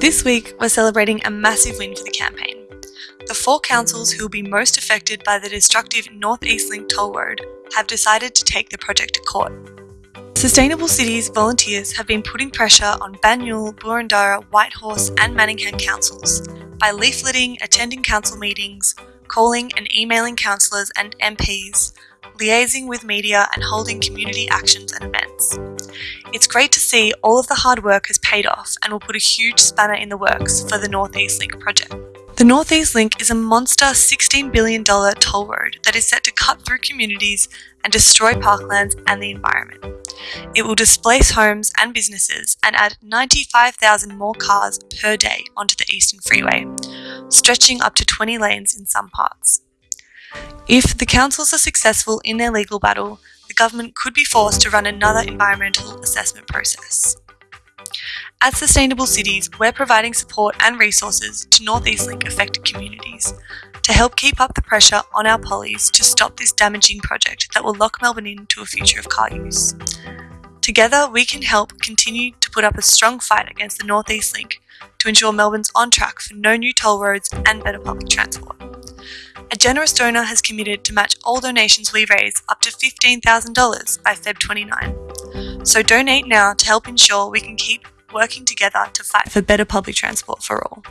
This week, we're celebrating a massive win for the campaign. The four councils who will be most affected by the destructive North East Link toll road have decided to take the project to court. Sustainable Cities volunteers have been putting pressure on Banyule, Boroondara, Whitehorse and Manningham councils by leafleting, attending council meetings, calling and emailing councillors and MPs, liaising with media and holding community actions and events. It's great to see all of the hard work has paid off and will put a huge spanner in the works for the North East Link project. The North East Link is a monster $16 billion toll road that is set to cut through communities and destroy parklands and the environment. It will displace homes and businesses and add 95,000 more cars per day onto the Eastern Freeway, stretching up to 20 lanes in some parts. If the councils are successful in their legal battle, the government could be forced to run another environmental assessment process. At Sustainable Cities, we're providing support and resources to North East Link affected communities to help keep up the pressure on our pollies to stop this damaging project that will lock Melbourne into a future of car use. Together, we can help continue to put up a strong fight against the North East Link to ensure Melbourne's on track for no new toll roads and better public transport. A generous donor has committed to match all donations we raise up to $15,000 by Feb 29. So donate now to help ensure we can keep working together to fight for better public transport for all.